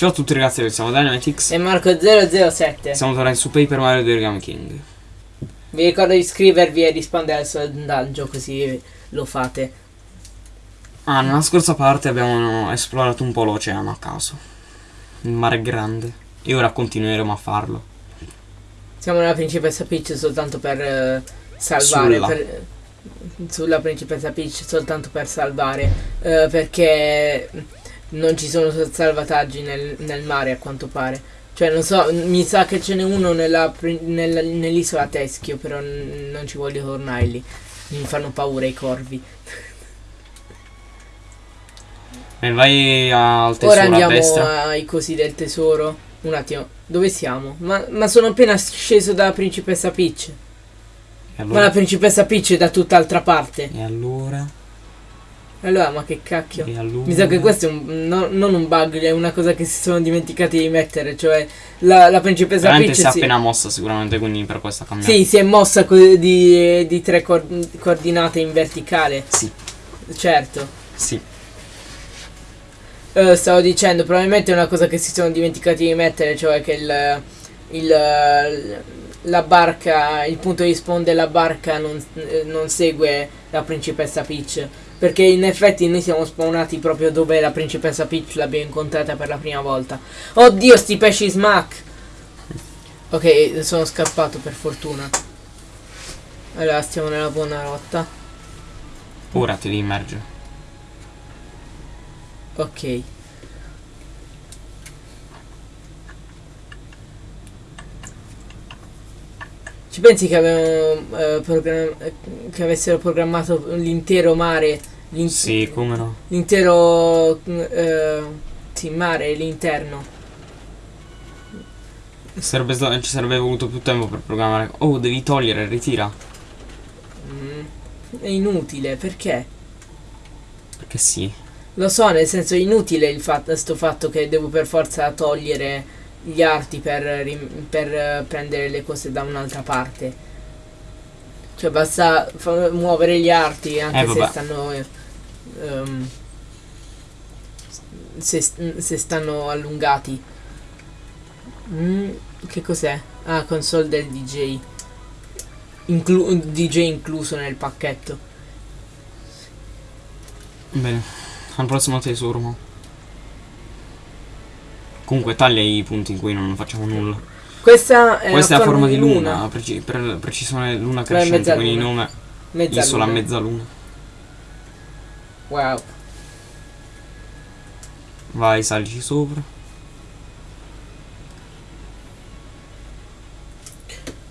Ciao a tutti ragazzi, siamo Dynamitix. E Marco007. Siamo tornati su Paper Mario The Origami King. Vi ricordo di iscrivervi e rispondere al sondaggio così lo fate. Ah, nella scorsa parte abbiamo esplorato un po' l'oceano a caso. Il mare grande. E ora continueremo a farlo. Siamo nella principessa Peach soltanto per eh, salvare. Sulla. per- sulla principessa Peach soltanto per salvare. eh, perché non ci sono salvataggi nel, nel mare a quanto pare. Cioè, non so, mi sa che ce n'è uno nell'isola Teschio, però non ci voglio tornare lì. Mi fanno paura i corvi. E vai al tesoro Ora andiamo ai cosi del tesoro. Un attimo, dove siamo? Ma, ma sono appena sceso dalla principessa Peach. E Ma allora? la principessa Peach è da tutt'altra parte. E allora? Allora, ma che cacchio. Mi sa che questo è un, no- non un bug, è una cosa che si sono dimenticati di mettere. Cioè, la, la principessa Veramente si è Peach si, appena mossa sicuramente, quindi per questo ha cambiato. sì, si è mossa co- di, di tre cor- coordinate in verticale. Sì, Certo. sì. Eh, stavo dicendo, probabilmente è una cosa che si sono dimenticati di mettere, cioè che il, il- la barca, il punto di spawn della barca non, eh, non segue la principessa Peach. Perché in effetti noi siamo spawnati proprio dove la principessa Peach l'abbiamo incontrata per la prima volta. Oddio, sti pesci smack! Ok, sono scappato per fortuna. Allora, stiamo nella buona rotta. Ora ti devi immergere. Ok. Ci pensi che avevano eh, eh, che avessero programmato l'intero mare? Sì, come no? L'intero eh, sì, mare, l'interno. Sarebbe ci sarebbe voluto più tempo per programmare. Oh, devi togliere, ritira. Mm. È inutile, perché? Perché sì. Lo so, nel senso è inutile il fatto, sto fatto che devo per forza togliere gli arti per, per prendere le cose da un'altra parte. Cioè basta muovere gli arti anche Eh, se stanno... ehm, se, se stanno allungati. Mm, che cos'è? Ah, console del DJ. Inclu- DJ incluso nel pacchetto. Bene. Al prossimo tesoro. Comunque taglia i punti in cui non facciamo nulla. Questa è Questa è la forma di luna, preci- per precisione luna crescente, mezzaluna. quindi il nome Mezza isola luna. mezzaluna. Wow. Vai, salici sopra.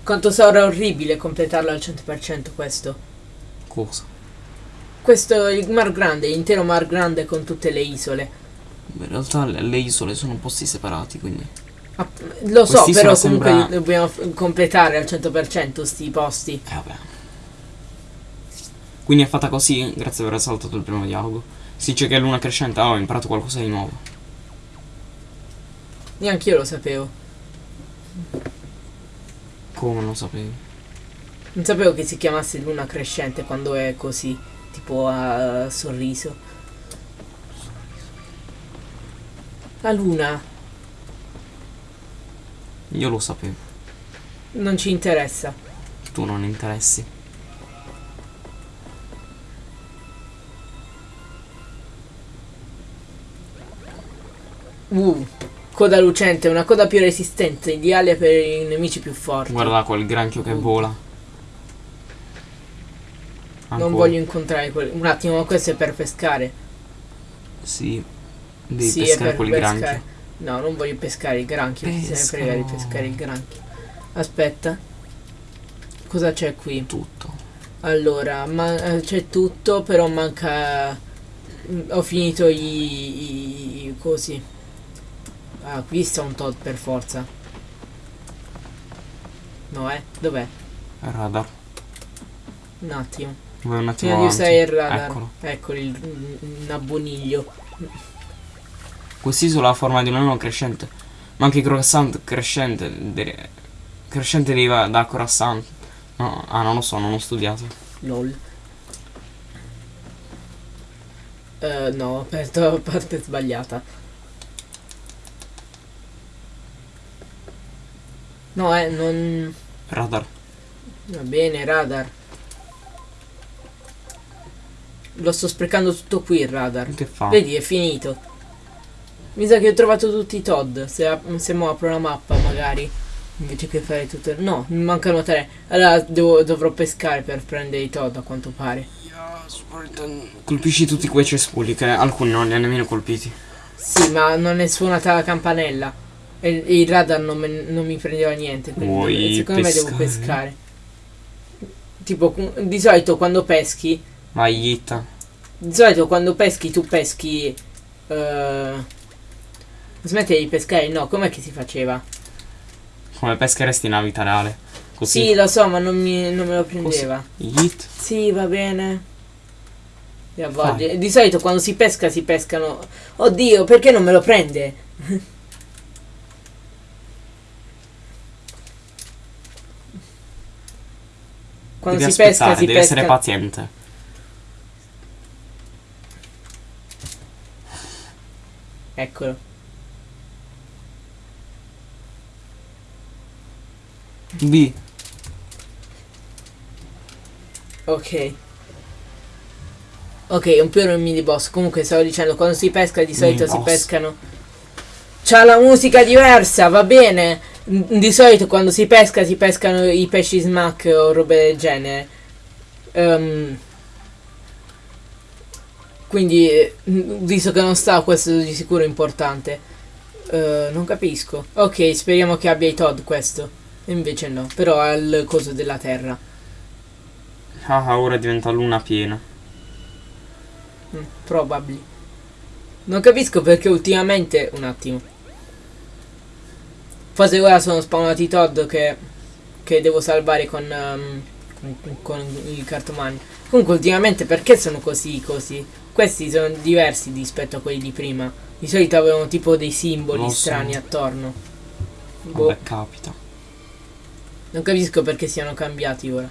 Quanto sarà orribile completarlo al 100% questo. Cosa? Questo è il Mar Grande, l'intero Mar Grande con tutte le isole. Beh, in realtà le, le isole sono posti separati, quindi. Ah, Lo so, però sembra- comunque dobbiamo completare al 100% sti posti. Eh vabbè. Quindi è fatta così, grazie per aver saltato il primo dialogo. Si dice che è luna crescente, ah, ho imparato qualcosa di nuovo. Neanche io lo sapevo. Come non lo sapevi? Non sapevo che si chiamasse luna crescente quando è così, tipo a sorriso. La luna Io lo sapevo. non ci interessa. Tu non interessi. Uh, coda lucente, una coda più resistente, ideale per i nemici più forti. Guarda quel granchio che Uh. vola. Non Ancora. voglio incontrare quel... Un attimo, ma questo è per pescare. Sì. Devi sì, pescare pescare. granchio. No, non voglio pescare il granchio. Chi se ne Pesca. frega di pescare il granchio. Aspetta. Cosa c'è qui? Tutto. Allora, eh, c'è tutto, però manca... mm, Ho finito i... i, i cosi. Ah, qui sta un Todd per forza. No, eh? Dov'è? Radar. Un attimo. Vai un attimo Prima di usare il radar. Eccolo. Eccoli, il, un abboniglio. Quest'isola ha forma di una luna crescente. Ma anche il croissant crescente. de- crescente deriva da croissant. No, ah, non lo so, non ho studiato. LOL. Eh, no, ho aperto la parte sbagliata. No, eh, non... Radar. Va bene, radar. Lo sto sprecando tutto qui il radar. Che fa? Vedi, è finito. Mi sa che ho trovato tutti i Todd. Se, se mo apro la mappa, magari. Invece che fare tutto. No, mi mancano tre. Allora devo- dovrò pescare per prendere i Todd, a quanto pare. Colpisci tutti quei cespugli che alcuni non li ha nemmeno colpiti. Sì, ma non è suonata la campanella. E il radar non, me- non mi prendeva niente. Quindi secondo me devo pescare? pescare. Tipo, di solito quando peschi. Vai, Yitta. Di solito quando peschi, tu peschi. eh, Smetti di pescare? No, com'è che si faceva? Come pescheresti in vita reale. Così. Sì, lo so, ma non, mi- non me lo prendeva. Yeet. Sì, va bene. Di solito quando si pesca si pescano. Oddio, perché non me lo prende? Quando devi si pesca si devi pesca. essere paziente. Eccolo. B. Ok. Ok, un più un mini boss. Comunque stavo dicendo, quando si pesca di solito si Mini-boss. pescano. C'ha la musica diversa, va bene. Di solito quando si pesca si pescano i pesci smack o robe del genere. Ehm, quindi, visto che non sta, questo di sicuro è importante. Eh, non capisco. Ok, speriamo che abbia i Todd questo. Invece no, però ha il coso della terra. Ah, ora diventa luna piena. Mm, probably. Non capisco perché ultimamente. Un attimo. Forse ora sono spawnati Todd che. che devo salvare con. ehm, con, con il cartomani. Comunque ultimamente perché sono così così? Questi sono diversi rispetto a quelli di prima. Di solito avevano tipo dei simboli Lo so. strani attorno. Boh, Vabbè, capita. Non capisco perché siano cambiati ora.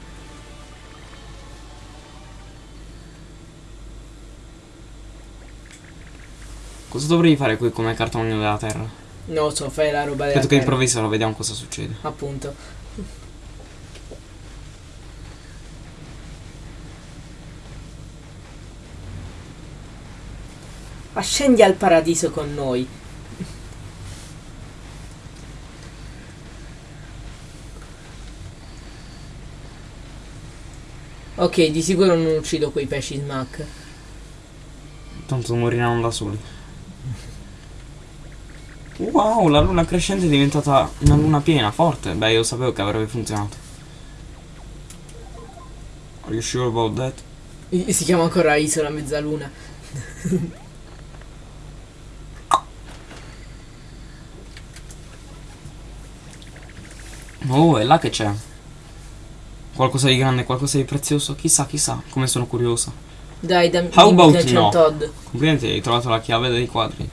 Cosa dovrei fare qui come cartomagno della terra? Non lo so, fai la roba della Aspetta che improvviso, vediamo cosa succede. Appunto. Ma scendi al paradiso con noi. Ok, di sicuro non uccido quei pesci smack. Tanto moriranno da soli. Wow, la luna crescente è diventata una luna piena, forte. Beh, io sapevo che avrebbe funzionato. Are you sure about that? Si chiama ancora Isola Mezzaluna. Oh, è là che c'è. Qualcosa di grande, qualcosa di prezioso. Chissà, chissà, come sono curiosa. Dai, dammi How about no? Todd. Complimenti, hai trovato la chiave dei quadri.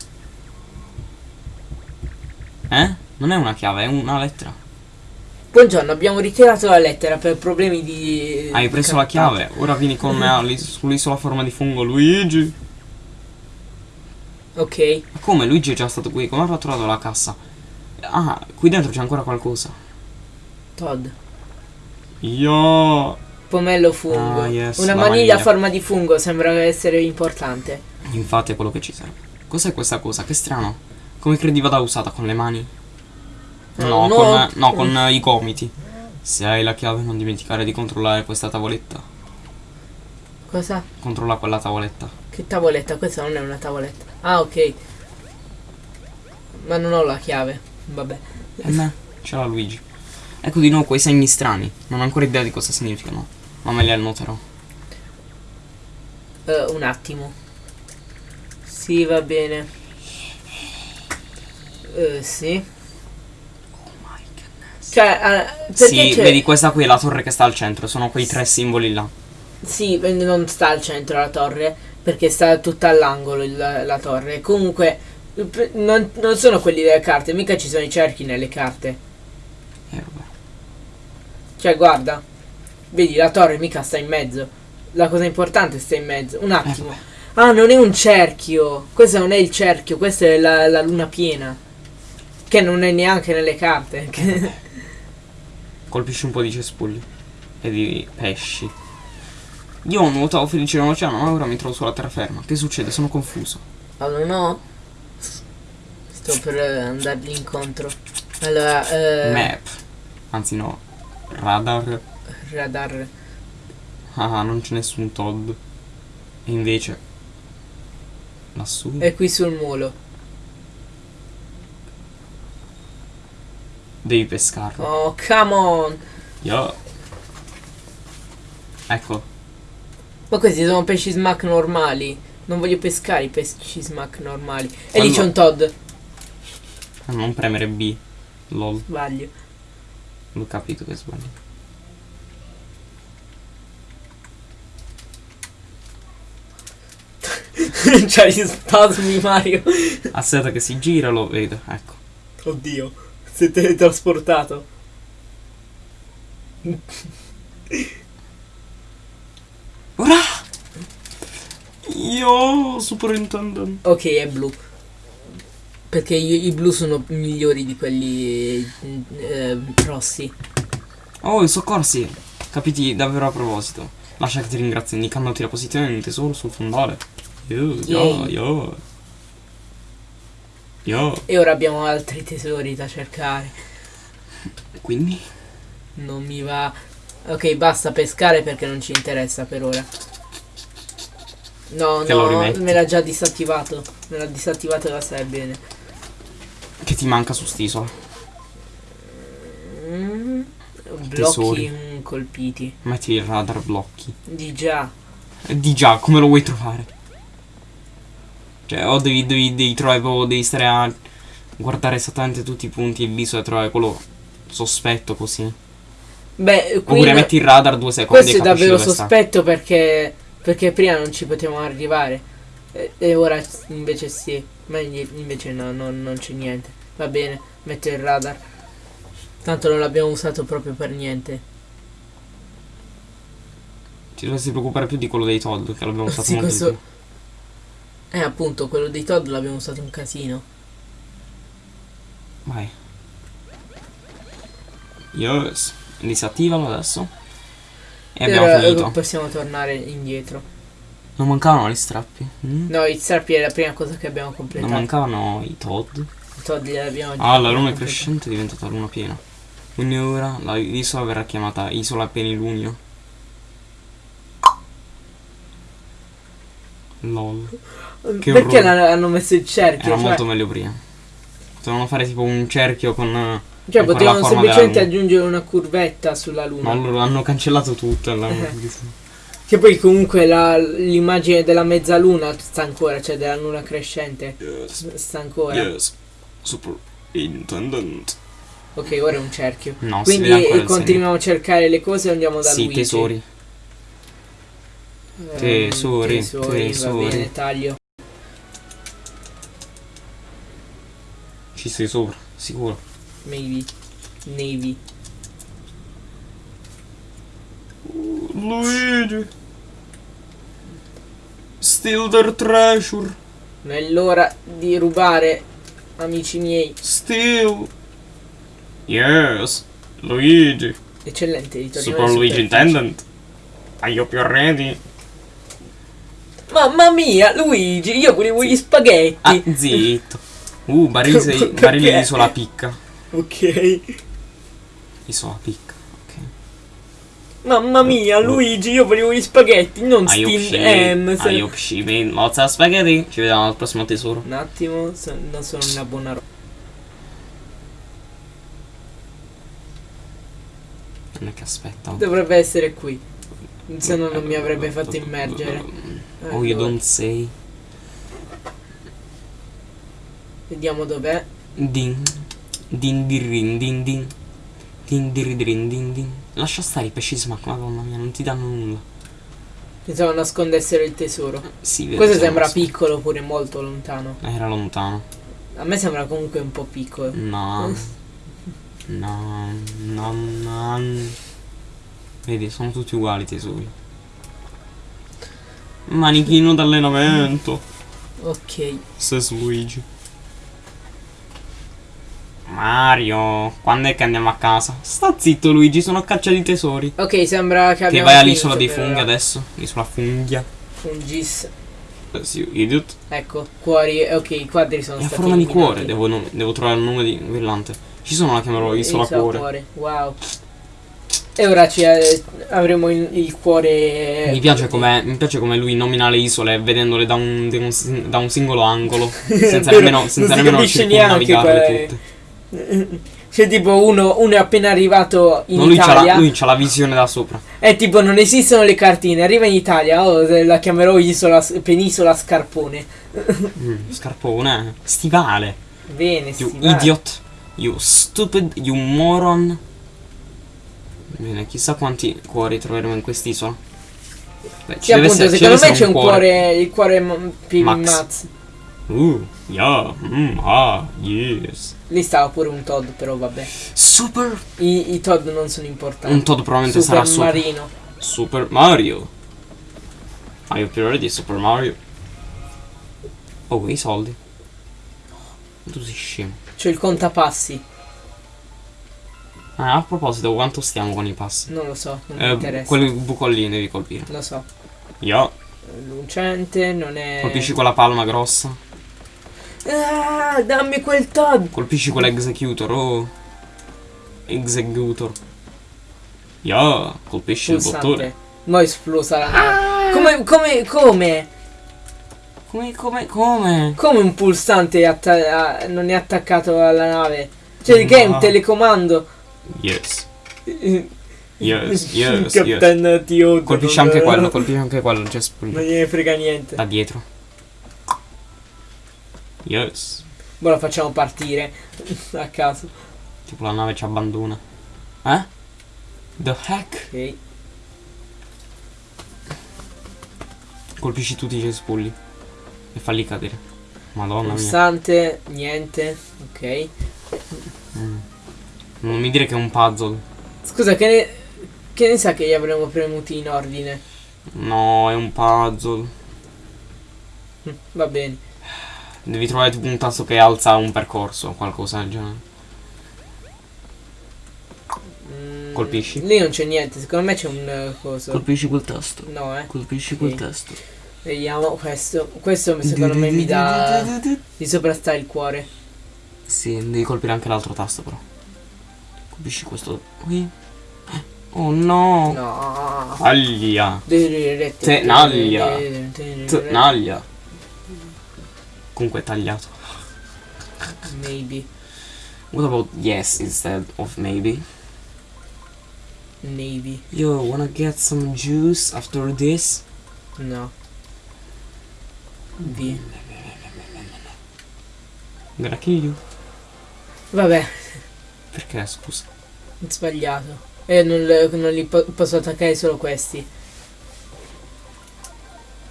Eh? Non è una chiave, è una lettera. Buongiorno, abbiamo ritirato la lettera per problemi di... Hai preso la chiave, ora vieni con me sull'isola forma di fungo, Luigi. Ok. Ma come? Luigi è già stato qui, come ha trovato la cassa? Ah, qui dentro c'è ancora qualcosa. Todd. Io. Pomello fungo. Ah, yes, Una maniglia maniglia. a forma di fungo sembra essere importante. Infatti è quello che ci serve. Cos'è questa cosa? Che strano. Come credi vada usata con le mani? No, No, con, no, con eh, i gomiti. Se hai la chiave non dimenticare di controllare questa tavoletta. Cosa? Controlla quella tavoletta. Che tavoletta? Questa non è una tavoletta. Ah, ok. Ma non ho la chiave. Vabbè. E me? Ce l'ha Luigi. Ecco di nuovo quei segni strani. Non ho ancora idea di cosa significano. Ma me li annoterò. Eh, un attimo. Sì, va bene. Eh, sì. Cioè, eh, perché Sì, c'è... vedi questa qui è la torre che sta al centro. Sono quei tre simboli là. Sì, non sta al centro la torre, perché sta tutta all'angolo il- la torre. Comunque, non, non sono quelli delle carte, mica ci sono i cerchi nelle carte. Eh, vabbè. Cioè, guarda, vedi, la torre mica sta in mezzo. La cosa importante sta in mezzo. Un attimo. vabbè. Ah, non è un cerchio. Questo non è il cerchio, questa è la, la luna piena. Che non è neanche nelle carte. Colpisci un po' di cespugli. E di pesci. Io nuotavo felice nell'oceano, ma ora mi trovo sulla terraferma. Che succede? Sono confuso. Allora no. Sto per eh, andargli incontro. Allora, eh, Map. Anzi no. Radar. radar. Ah, non c'è nessun Todd. E invece. Lassù. È qui sul molo. Devi pescarlo. Oh, come on. Yo. Ecco. Ma questi sono pesci smack normali. Non voglio pescare i pesci smack normali. E lì Quando- c'è un Todd. Non premere B. Lol. Sbaglio. L'ho capito che sbaglio. C'ha gli spasmi Mario. Aspetta che si gira, lo vedo. Ecco. Oddio. Si è teletrasportato. Ora! Io, superintendent. Ok, è blu. Perché i, i blu sono migliori di quelli eh, rossi. Oh, i soccorsi. Capiti davvero a proposito. Lascia che ti ringrazio indicandoti la posizione di un tesoro sul fondale. Yo, yo, yo. Yo. E ora abbiamo altri tesori da cercare. Quindi? Non mi va. Ok, basta pescare perché non ci interessa per ora. No, Te no, me l'ha già disattivato. Me l'ha disattivato da sai bene. Che ti manca su st'isola? Mm, Tesori. blocchi mm, colpiti. Metti il radar blocchi. Di già. Eh, Di già, come lo vuoi trovare? Cioè, o devi, devi, devi trovare proprio, devi stare a guardare esattamente tutti i punti e viso e trovare quello sospetto così. Beh, qui Oppure metti il radar due secondi questo è davvero dove sta. sospetto perché perché prima non ci potevamo arrivare. E, e ora invece sì. Ma in- invece no, no, non c'è niente. Va bene, metto il radar. Tanto non l'abbiamo usato proprio per niente. Ti dovresti preoccupare più di quello dei Todd, che l'abbiamo usato Sì, molto questo- Eh, appunto, quello dei Todd l'abbiamo usato un casino. Vai. Yes. Disattivalo adesso. E E abbiamo ora, eh, finito. possiamo tornare indietro. Non mancavano gli strappi? Mm? No, i serpi è la prima cosa che abbiamo Non completato. mancavano i Todd? Todd li abbiamo Ah, la luna crescente è diventata luna piena. Quindi ora la- l'isola verrà chiamata Isola Penilunio. LOL. Che Perché orrore. l'hanno- hanno messo il cerchio? Era Cioè, molto meglio prima. Potevano fare tipo un cerchio con. eh, cioè ancora potevano semplicemente aggiungere una curvetta sulla luna. No, loro hanno cancellato tutto. la- Eh. Che poi comunque la- l'immagine della mezzaluna sta ancora, cioè della luna crescente. Yes. Sta ancora. Yes. Superintendent. Ok, ora è un cerchio. No, Quindi ancora eh, continuiamo a cercare le cose e andiamo da. Sì, Luigi. tesori. Ehm, Tesori, tesori, tesori. Va bene, taglio. Ci sei sopra, sicuro. Maybe. Navy. Luigi. Still their treasure. Non è l'ora di rubare, amici miei. Still. Yes. Luigi. Eccellente, ritorniamo Super Luigi. Intendant. You più ready? Mamma mia, Luigi, io volevo gli spaghetti. Ah, zitto. Uh, barili, sei, barili di isola picca. Ok. Isola picca. Mamma mia, Luigi, io volevo gli spaghetti, non Steam you shipping? Lots of spaghetti. Ci vediamo al prossimo tesoro. Un attimo, non sono una buona roba. Non è che aspetta. Dovrebbe essere qui. Se no non mi avrebbe fatto immergere. Oh, you don't say. Vediamo dov'è. Din. Din dirin din din. Din diridirin din din. Lascia stare i pesci smack, madonna mia, non ti danno nulla. Pensavo nascondessero il tesoro. Sì, vedo Questo sembra sono- piccolo pure molto lontano. Era lontano. A me sembra comunque un po' piccolo. No. No, no, no. Vedi, sono tutti uguali i tesori. Manichino d'allenamento. Ok. Says Luigi. Mario, quando è che andiamo a casa? Sta zitto Luigi, sono a caccia di tesori. Ok, sembra che Che abbiamo vai finito all'isola dei funghi adesso? L'isola funghia. Fungis. Yes, you idiot. Ecco, cuori. Ok, i quadri sono È a stati forma di cuore, devo, nom- devo trovare il nome di brillante. Ci sono la chiamerò isola Isola cuore. Wow. E ora ci eh, avremo il, il cuore. Mi piace come mi piace come lui nomina le isole vedendole da un, da un da un singolo angolo. Senza nemmeno, senza nemmeno è. tutte. C'è tipo uno, uno è appena arrivato in No, lui, Italia. la, lui c'ha la visione da sopra. È tipo non esistono le cartine, arriva in Italia, oh, la chiamerò isola, penisola scarpone. Mm, scarpone. Stivale. Bene, You va. idiot. You stupid. You moron. Bene, chissà quanti cuori troveremo in quest'isola. Beh, Sì, appunto, essere- secondo me c'è essere un cuore, il cuore Max. Max. Uh, yeah, mm, ah, yes. Lì stava pure un Todd, però vabbè. Super. I, i Todd non sono importanti. Un Todd probabilmente Super sarà super. marino. Super Mario. Are you ready, Super Mario? Oh, i soldi. Tu sei scemo. C'è il contapassi. Ah, a proposito, quanto stiamo con i passi? Non lo so, non mi Eh, interessa. quel buco lì devi colpire. Lo so. Io. Lucente non è. Colpisci quella palma grossa. Ah, dammi quel Todd. Colpisci quell'executor. Oh. Executor. Io. Colpisci il bottone. Pulsante. È esplosa Ah! Come, come, come? Come, come, come? Come un pulsante non è attaccato alla nave? Cioè, che è un No. telecomando? Yes. Yes, yes, yes. Captain Tio. Colpisci anche quello, colpisci anche quello, c'è Non gliene frega niente. Da dietro. Yes. Ora lo facciamo partire. a caso. Tipo la nave ci abbandona. Eh? The heck? Ok. Colpisci tutti i cespugli. E falli cadere. Madonna mia. Pulsante, niente. Ok. Mm. Non mi dire che è un puzzle. Scusa, che ne, che ne sa che li avremmo premuti in ordine? No, è un puzzle. Hm, Va bene. Devi trovare tipo un tasto che alza un percorso o qualcosa del genere. Mm, Colpisci? Lì non c'è niente, secondo me c'è un eh, coso. Colpisci quel tasto. no, eh. Colpisci quel tasto. Vediamo questo. Questo secondo me mi dà. Di sopra sta il cuore. Sì, devi colpire anche l'altro tasto però. Colpisci questo qui. Oh no. No. Aglia. Tenaglia. Tenaglia. Comunque tagliato. Maybe. What about yes instead of maybe? Navy. Yo, wanna get some juice after this? No. V. I'm gonna kill you. Vabbè, Perché scusa? ho sbagliato. E non, le- non li po- posso attaccare solo questi.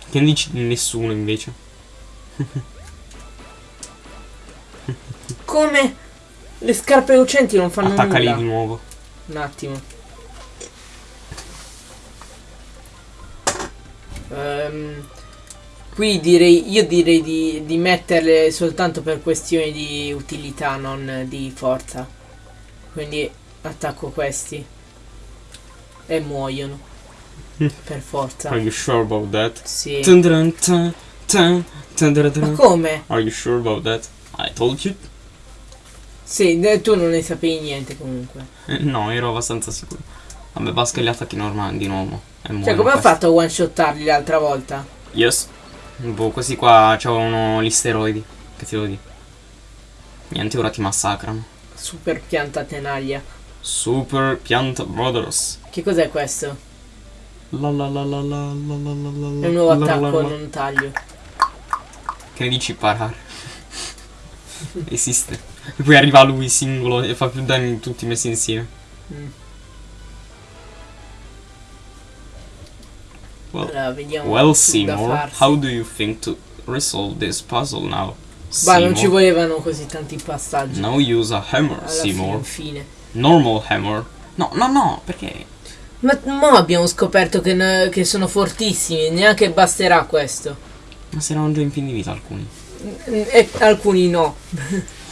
Che non dici di nessuno invece? Come? Le scarpe lucenti non fanno Attaccali nulla. di nuovo. Un attimo. Ehm, qui direi, io direi di, di metterle soltanto per questioni di utilità, non di forza. Quindi attacco questi. E muoiono. per forza. Are you sure about that? Sì. Dun dun dun. Ma come? Are you sure about that? I told you. Sì, eh, tu non ne sapevi niente comunque. Eh, no, ero abbastanza sicuro. Vabbè, basta che li attacchi normali di nuovo. E Cioè, come ho fatto a one shottarli l'altra volta? Yes. Boh, questi qua c'avevano gli steroidi. Che ti devo dire? Niente, ora ti massacrano. Super pianta tenaglia. Super Pianta Brothers. Che cos'è questo? La la la la la la la la la È un nuovo attacco, non taglio. Che ne dici parare? Esiste. E poi arriva lui singolo e fa più danni di tutti messi insieme. Mm. Well, Allora, vediamo. well da Seymour, how do you think to resolve this puzzle now? Ma non ci volevano così tanti passaggi. Now use a hammer, Alla Seymour. fine, fine. Normal hammer. No, no, no, perché? Ma mo abbiamo scoperto che, che sono fortissimi, neanche basterà questo. Ma se erano già in fin di vita alcuni. Mm, E alcuni no.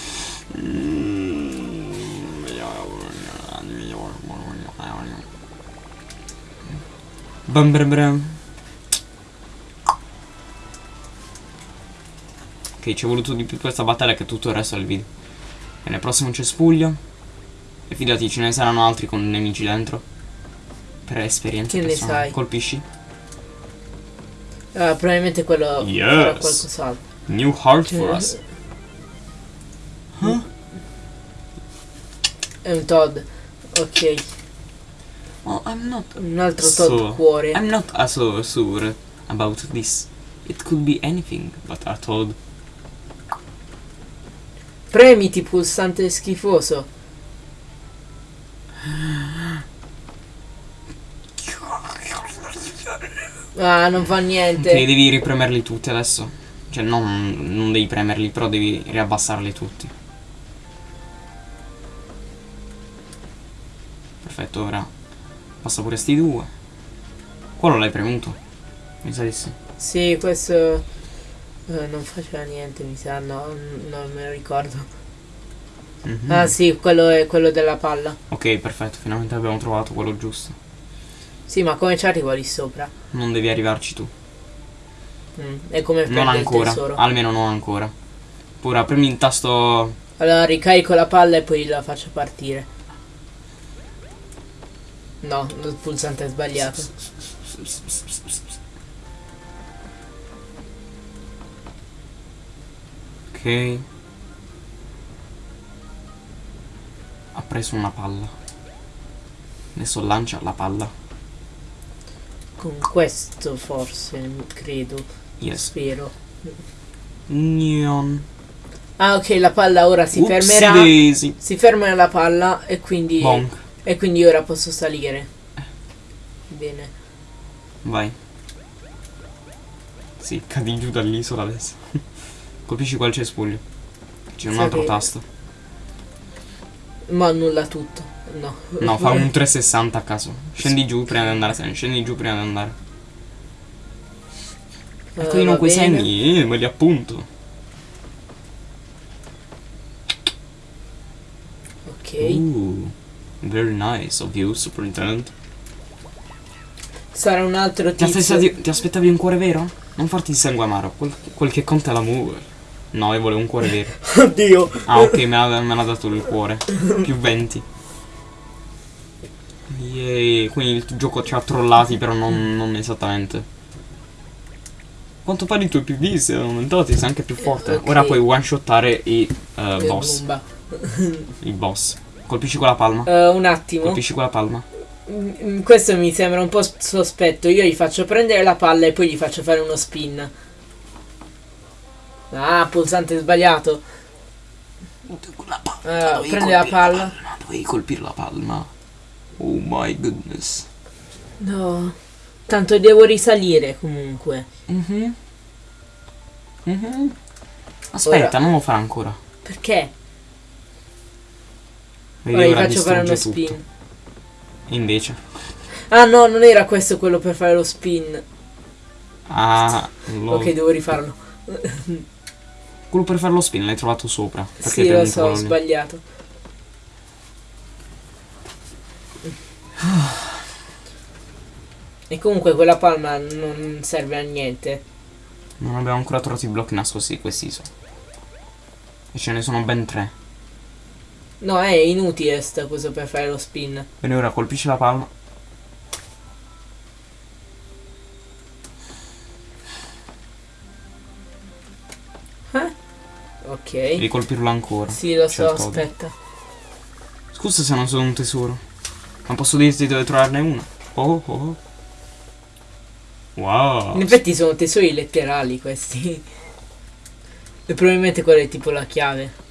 Bam bam bam. Ok, ci è voluto di più questa battaglia che tutto il resto del video. E nel prossimo cespuglio. E fidati, ce ne saranno altri con nemici dentro. Per esperienza. Che personale. ne sai? Colpisci. Uh, probabilmente quello yes. qualcos'altro. New heart cioè, for us. È un Todd. Ok. Oh, I'm not Un altro So, Todd cuore. I'm not uh, so sure about this. It could be anything but a toad. Premiti pulsante schifoso. Ah, non fa niente. Ok, devi ripremerli tutti adesso. Cioè, non, non devi premerli, però devi riabbassarli tutti. Perfetto, ora passa pure sti due. Quello l'hai premuto? Mi sa di sì. Sì, questo eh, non faceva niente, mi sa, no, non me lo ricordo. Mhm. Ah sì, quello è quello della palla. Ok, perfetto, finalmente abbiamo trovato quello giusto. Sì, ma come ci arrivo lì sopra? Non devi arrivarci tu. Mm, è come Non ancora, almeno non ancora. Ora premi il tasto Allora ricarico la palla e poi la faccio partire. No, il pulsante è sbagliato. Ok. Ha preso una palla. Adesso lancia la palla. Con questo forse, credo, Yes. spero. Neon. Ah ok, la palla ora si fermerà. Daisy. Si ferma la palla e quindi... Bonk. E quindi ora posso salire. Bene. Vai. Sì, cadi giù dall'isola adesso. Colpisci quel cespuglio. C'è un altro tasto. Ma annulla tutto. No. No, fa un 360 a caso. Scendi giù prima di andare. se- Scendi giù prima di andare. Eh, Ecco io non quei bene. segni, eh, me li appunto. Ok. Uh, very nice of you, Superintendent. Sarà un altro Ti tizio. aspettavi, ti aspettavi un cuore vero? Non farti il sangue amaro, quel, quel che conta è l'amore. No, io volevo un cuore vero. Oddio. Ah, ok, me l'ha, dato il cuore. Più 20. Yay, quindi il gioco ci ha trollati, però non, non esattamente. Quanto pare i tuoi PV sono aumentati, sei anche più forte. Ok. Ora puoi one shottare i Eh, boss. bomba. I boss. Colpisci quella palma. Eh, un attimo. Colpisci quella palma. Mm, Questo mi sembra un po' sospetto. Io gli faccio prendere la palla e poi gli faccio fare uno spin. Ah, pulsante sbagliato. La palma. Ah, dovevi prende la palla. palma, Dovevi colpire la palma. Oh my goodness. No. Tanto devo risalire comunque. Mhm. Mhm. Aspetta, Ora- non lo farà ancora. Perché? Ora gli faccio fare uno tutto. spin. Invece. Ah no, non era questo quello per fare lo spin. Ah, lo- Ok, devo rifarlo. quello per fare lo spin l'hai trovato sopra. Sì, lo so, ho sbagliato. E comunque quella palma non serve a niente. Non abbiamo ancora trovato i blocchi nascosti di quest'isola. E ce ne sono ben tre. No, è inutile sta cosa per fare lo spin. Bene, ora colpisci la palma. Ok. Devi colpirlo ancora. Sì, lo so, Certo. aspetta. Scusa se non sono un tesoro. Ma posso dirti dove trovarne uno? Oh, oh, oh. Wow. In effetti sono tesori letterali questi. E probabilmente quella è tipo la chiave.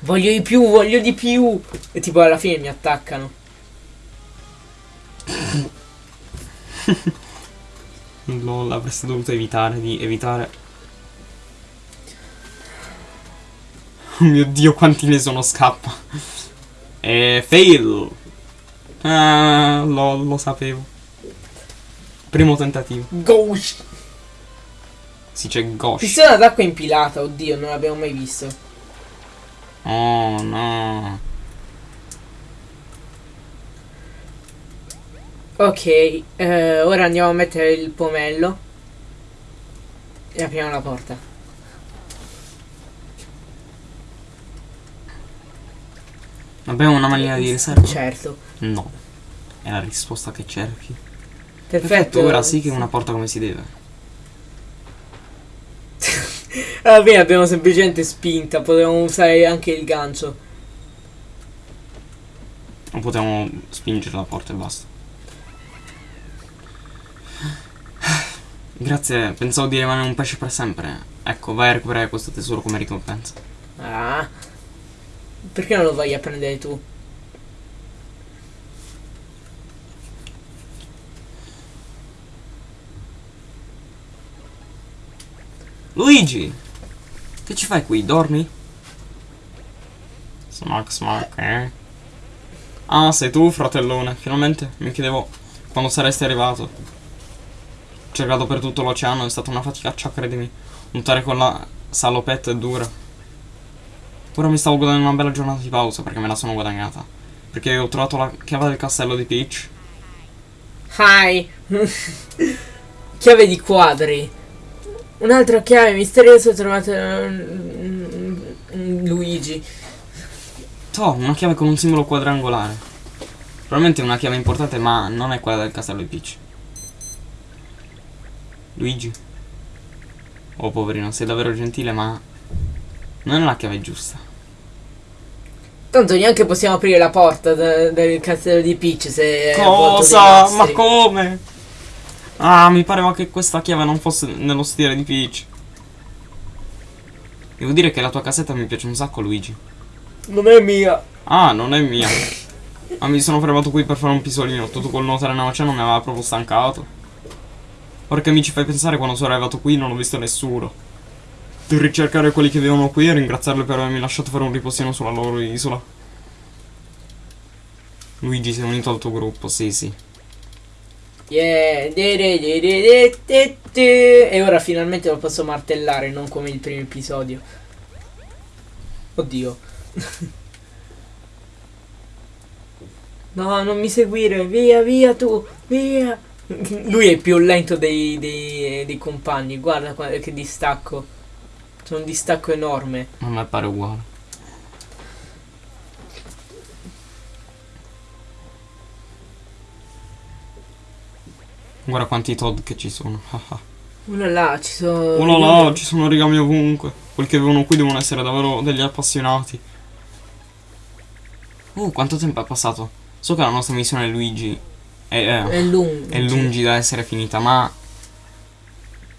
Voglio di più, voglio di più. E tipo alla fine mi attaccano. Non l'avresti dovuto evitare di evitare. Oh mio dio, quanti ne sono scappa. E fail. Ah, lo, lo sapevo. Primo tentativo. Ghost! Si c'è Gosh. Pistola d'acqua impilata, oddio, non l'abbiamo mai visto. Oh no. Ok, eh, ora andiamo a mettere il pomello. E apriamo la porta. Abbiamo una maniera di riserva? Certo. No. È la risposta che cerchi. Perfetto. Ora sì che è una porta come si deve. Alla fine abbiamo semplicemente spinta, potevamo usare anche il gancio. Non potevamo spingere la porta e basta. Grazie, pensavo di rimanere un pesce per sempre. Ecco, vai a recuperare questo tesoro come ricompensa. Ah. Perché non lo vai a prendere tu? Luigi! Che ci fai qui? Dormi? Smack smack, eh? Ah, sei tu, fratellone. Finalmente mi chiedevo quando saresti arrivato. Ho cercato per tutto l'oceano, è stata una faticaccia, credimi. Nuotare con la salopetta è dura. Ora mi stavo godendo una bella giornata di pausa perché me la sono guadagnata. Perché ho trovato la chiave del castello di Peach. Hi. chiave di quadri. Un'altra chiave misteriosa trovata mm, mm, Luigi. Oh, una chiave con un simbolo quadrangolare. Probabilmente è una chiave importante, ma non è quella del castello di Peach. Luigi. Oh, poverino, sei davvero gentile, ma non è la chiave giusta. Tanto neanche possiamo aprire la porta del castello di Peach se Cosa? Ma come? Ah, mi pareva che questa chiave non fosse nello stile di Peach. Devo dire che la tua casetta mi piace un sacco, Luigi. Non è mia. Ah, non è mia. Ma mi sono fermato qui per fare un pisolino. Tutto quel nuotare nell'oceano mi aveva proprio stancato. Che mi ci fai pensare, quando sono arrivato qui non ho visto nessuno. Devo ricercare quelli che vivono qui e ringraziarli per avermi lasciato fare un riposino sulla loro isola. Luigi, sei unito al tuo gruppo, sì, sì. Yeah. E ora finalmente lo posso martellare, non come il primo episodio. Oddio. No, non mi seguire, via, via tu, via. Lui è più lento dei, dei, dei compagni, guarda che distacco. C'è un distacco enorme. A me pare uguale. Guarda quanti Todd che ci sono. Una là, ci sono... Là, ci sono origami ovunque. Quelli che vivono qui devono essere davvero degli appassionati. Uh, quanto tempo è passato? So che la nostra missione Luigi è, è, È lungo. è lungi da essere finita, ma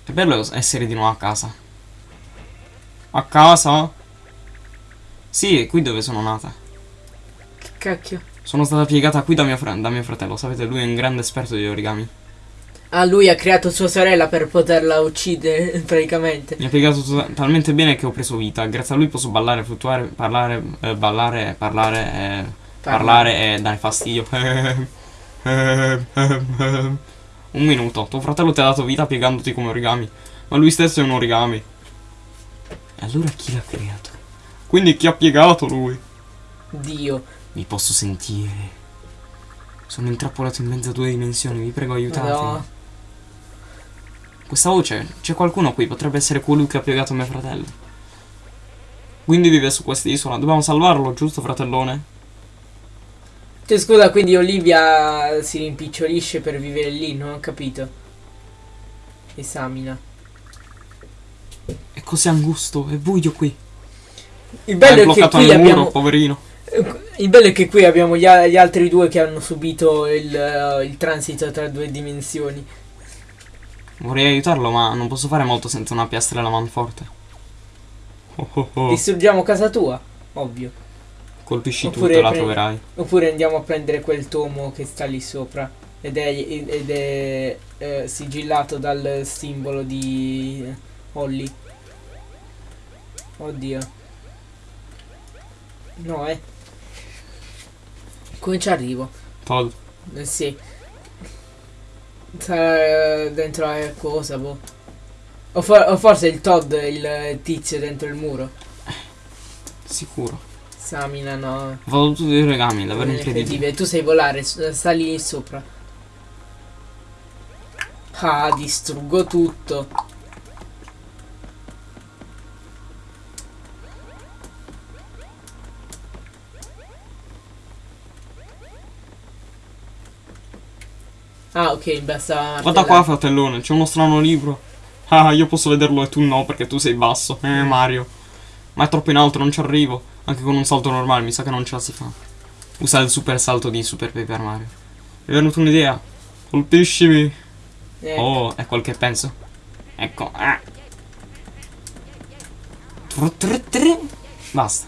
è bello essere di nuovo a casa. A casa? Sì, è qui dove sono nata. Che cacchio. Sono stata piegata qui da mio, da mio fratello. Sapete, lui è un grande esperto di origami. Ah, lui ha creato sua sorella per poterla uccidere, praticamente. Mi ha piegato to- talmente bene che ho preso vita. Grazie a lui posso ballare, fluttuare, parlare, eh, ballare, parlare, eh, parlare e dare fastidio. un minuto. Tuo fratello ti ha dato vita piegandoti come origami. Ma lui stesso è un origami. Allora chi l'ha creato? Quindi chi ha piegato lui? Dio. Mi posso sentire. Sono intrappolato in mezzo a due dimensioni. Vi prego aiutatemi. No. Questa voce, c'è qualcuno qui, potrebbe essere colui che ha piegato mio fratello. Quindi vive su quest'isola, dobbiamo salvarlo, giusto fratellone? Cioè, scusa, quindi Olivia si rimpicciolisce per vivere lì, non ho capito. Esamina. È così angusto, è buio qui. Il È bello è che bloccato qui muro, abbiamo... poverino. Il bello è che qui abbiamo gli, gli altri due che hanno subito il, eh, il transito tra due dimensioni. Vorrei aiutarlo, ma non posso fare molto senza una piastrella manforte. Oh oh oh. Distruggiamo casa tua, ovvio. Colpisci Oppure tutto la troverai. Oppure andiamo a prendere quel tomo che sta lì sopra. Ed è, ed è eh, sigillato dal simbolo di Holly. Oddio. No, eh. Come ci arrivo? Todd. Eh, sì. Sarà dentro la cosa, boh. O, for o forse il Todd, è il tizio dentro il muro. Sicuro. Samina, no. Vado tutti i regami, davvero incredibile. incredibile. Tu sai volare, sta lì sopra. Ah, distruggo tutto. Ah, ok, basta. Guarda qua, fratellone, c'è uno strano libro. Ah, io posso vederlo e tu no, perché tu sei basso. Eh, Mario. Ma è troppo in alto, non ci arrivo. Anche con un salto normale, mi sa che non ce la si fa. Usa il super salto di Super Paper Mario. Mi è venuta un'idea. Colpiscimi. Ecco. Oh, è quel che penso. Ecco. Ah. Tru, tru, tru. Basta.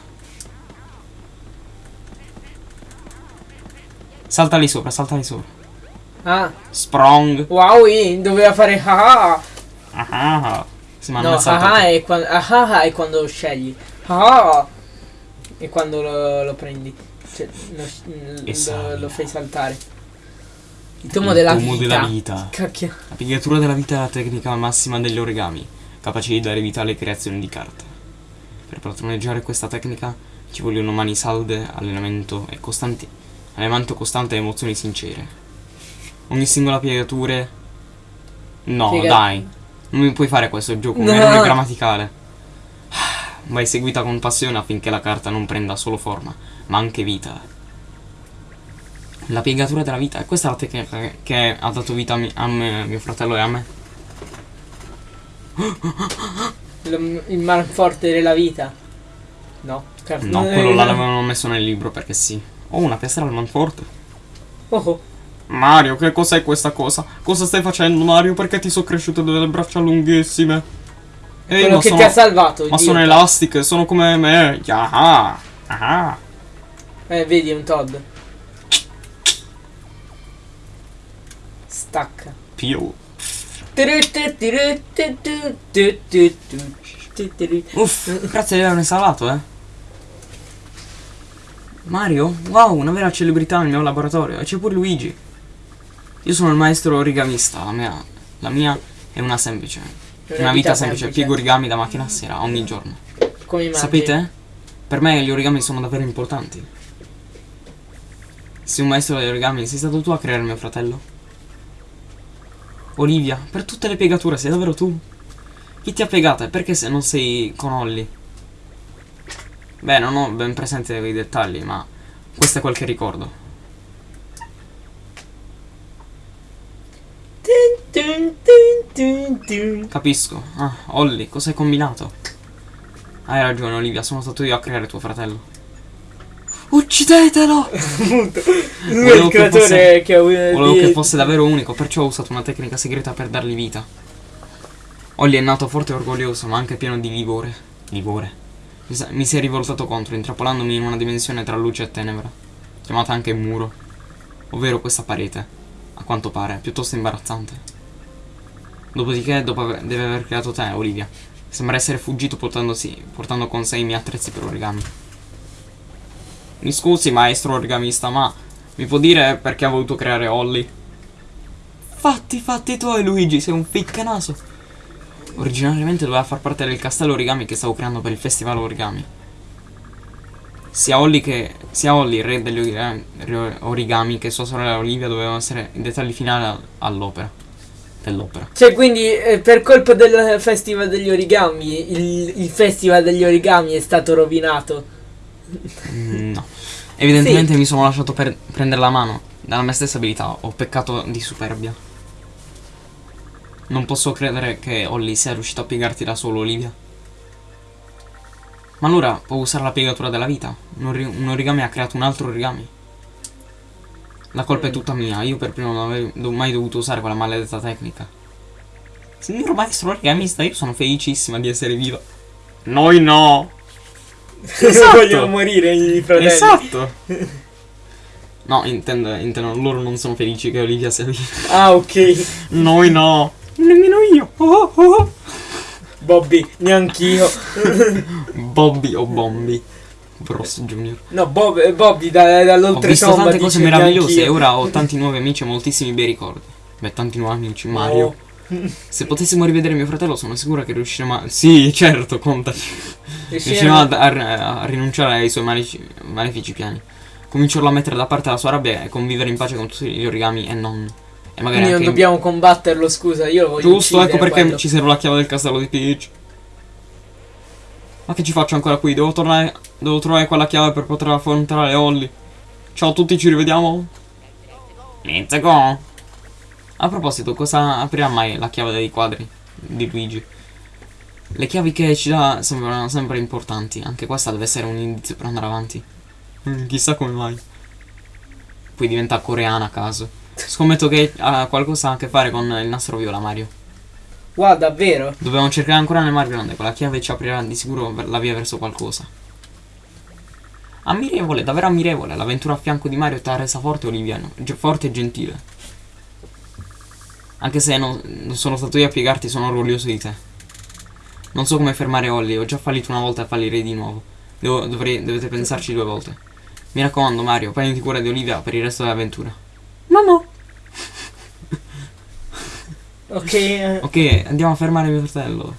Salta lì sopra, salta lì sopra. Ah, Sprong. wow, doveva fare ah. Ah, ah, ah. Sì, ma No, ah, è quando, ah, è quando lo scegli. Ah, è quando lo, lo prendi. Cioè, lo, lo- lo fai saltare. Il tomo Il della tomo vita. della vita. Cacchio. La piegatura della vita è la tecnica massima degli origami, capace di dare vita alle creazioni di carta. Per padroneggiare questa tecnica ci vogliono mani salde, allenamento e costanti, allenamento costante e emozioni sincere. Ogni singola piegatura... No, Piega- dai. Non mi puoi fare questo gioco, un No. errore grammaticale. Va eseguita con passione affinché la carta non prenda solo forma, ma anche vita. La piegatura della vita, questa è la tecnica che, ha dato vita a, mi- a me, mio fratello e a me. Il, il manforte della vita. No, car- No, eh, quello là l'avevano messo nel libro perché sì. Oh, una piastra al manforte. Oh, oh. Mario, che cos'è questa cosa? Cosa stai facendo, Mario? Perché ti sono cresciute delle braccia lunghissime? Ehi, Quello che sono, ti ha salvato. ma Dio. sono elastiche, sono come me. Ah, ah. Eh, vedi, è un Todd. Stacca. Più. Uff, grazie di avermi salvato, eh. Mario? Wow, una vera celebrità nel mio laboratorio. E c'è pure Luigi. Io sono il maestro origamista. La mia, la mia è una semplice. Una vita semplice. Piego origami da mattina a sera, ogni giorno. Come. Sapete? Per me gli origami sono davvero importanti. Sei un maestro degli origami, sei stato tu a creare mio fratello? Olivia, per tutte le piegature sei davvero tu? Chi ti ha piegato e perché se non sei con Holly? Beh, non ho ben presente i dettagli, ma questo è qualche ricordo. Capisco. Ah, Holly, cosa hai combinato? Hai ragione, Olivia, sono stato io a creare tuo fratello. Uccidetelo! Appunto. Lui è il che creatore fosse- che ha Volevo che fosse davvero unico, perciò ho usato una tecnica segreta per dargli vita. Holly è nato forte e orgoglioso, ma anche pieno di vigore. Vigore. Mi, mi si è rivoltato contro, intrappolandomi in una dimensione tra luce e tenebra, chiamata anche muro, ovvero questa parete, a quanto pare, piuttosto imbarazzante. Dopodiché, dopo aver- deve aver creato te, Olivia, sembra essere fuggito portando con sé i miei attrezzi per origami. Mi scusi, maestro origamista, ma mi può dire perché ha voluto creare Holly? Fatti, fatti tuoi, Luigi, sei un ficcanaso. Originariamente doveva far parte del castello origami che stavo creando per il festival origami. Sia Holly che. sia Holly, re degli origami, che sua sorella Olivia dovevano essere i dettagli finali al- all'opera. Dell'opera. Cioè, quindi eh, per colpa del festival degli origami, il, il festival degli origami è stato rovinato. Mm, no. Evidentemente mi sono lasciato per- prendere la mano dalla mia stessa abilità. Ho peccato di superbia. Non posso credere che Holly sia riuscito a piegarti da solo, Olivia. Ma allora può usare la piegatura della vita. Un, un origami ha creato un altro origami. La colpa è tutta mia. Io per primo non avevo mai dovuto usare quella maledetta tecnica. Signor maestro origamista, io sono felicissima di essere viva. Noi no! Esatto. Vogliono morire i fratelli. Esatto. No, intendo, intendo, loro non sono felici che Olivia sia viva. Ah, ok. Noi no. Nemmeno io. Oh, oh, oh. Bobby, neanch'io. Bobby o Bombi. Bros Junior. No, Bob, eh, Bobby da, Ho dall'oltre visto tomba tante cose meravigliose e ora ho tanti nuovi amici e moltissimi bei ricordi. Beh, tanti nuovi amici, Mario. Oh. Se potessimo rivedere mio fratello sono sicura che riusciremo a... Sì, certo, contaci. Riusciremo- Riusciremo a, a rinunciare ai suoi malefici, malefici piani. Comincerò a mettere da parte la sua rabbia e convivere in pace con tutti gli origami e non. E magari Quindi non dobbiamo combatterlo, scusa, io lo voglio Giusto, ecco perché quello. ci serve la chiave del castello di Peach. Ma che ci faccio ancora qui? Devo tornare. Devo trovare quella chiave per poter affrontare Holly. Ciao a tutti, ci rivediamo. Let's go. A proposito, cosa aprirà mai la chiave dei quadri di Luigi? Le chiavi che ci dà sembrano sempre importanti. Anche questa deve essere un indizio per andare avanti. Mm, chissà come mai. Poi diventa coreana a caso. Scommetto che ha qualcosa a che fare con il nastro viola, Mario. Wow, davvero? Dobbiamo cercare ancora nel Mar Grande. Quella chiave ci aprirà di sicuro la via verso qualcosa. Ammirevole, davvero ammirevole. L'avventura a fianco di Mario ti ha resa forte e oliviano. forte e gentile. Anche se non, non sono stato io a piegarti, sono orgoglioso di te. Non so come fermare Holly, ho già fallito una volta e fallirei di nuovo. Devo- dovrei- dovete pensarci due volte. Mi raccomando, Mario, prenditi cura di Olivia per il resto dell'avventura. No. Ok, Ok, andiamo a fermare mio fratello.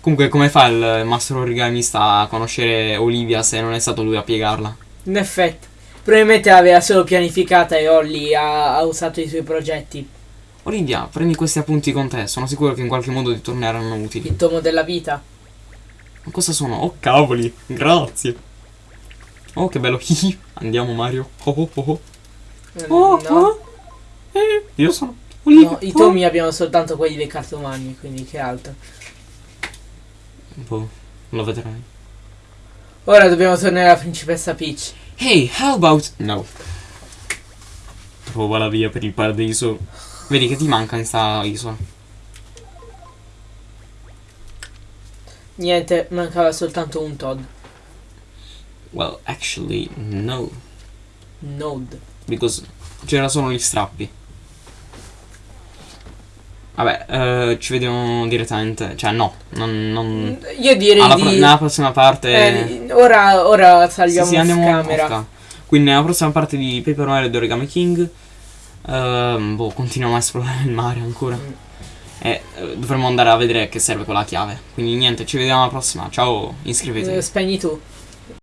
Comunque, come fa il mastro origamista a conoscere Olivia se non è stato lui a piegarla? in effetti. Probabilmente l'aveva solo pianificata e Holly ha, ha usato i suoi progetti. Olivia, prendi questi appunti con te, sono sicuro che in qualche modo ti torneranno utili. Il tomo della vita. Ma cosa sono? Oh cavoli, grazie. Oh, che bello. Andiamo Mario. Oh oh oh oh. Eh, Oh, no, oh. Eh, io sono. No, i tomi abbiamo soltanto quelli dei cartomagni, quindi che altro. Boh, lo vedrai. Ora dobbiamo tornare alla principessa Peach. Hey, how about... No. Trova la via per il paradiso. Vedi che ti manca in sta isola. Niente, mancava soltanto un Todd. Well, actually, no. Node. Because c'era solo gli strappi. Vabbè, eh, ci vediamo direttamente. Cioè, no. Non... non... Io direi Alla di... nella prossima parte... eh, ora, ora Sì, salviamo sì, andiamo camera. off. Quindi nella prossima parte di Paper Mario e Origami King ehm, boh, continuiamo a esplorare il mare ancora. Mm. E eh, dovremmo andare a vedere che serve quella chiave. Quindi niente, ci vediamo alla prossima. Ciao, iscrivetevi. Eh, spegni tu.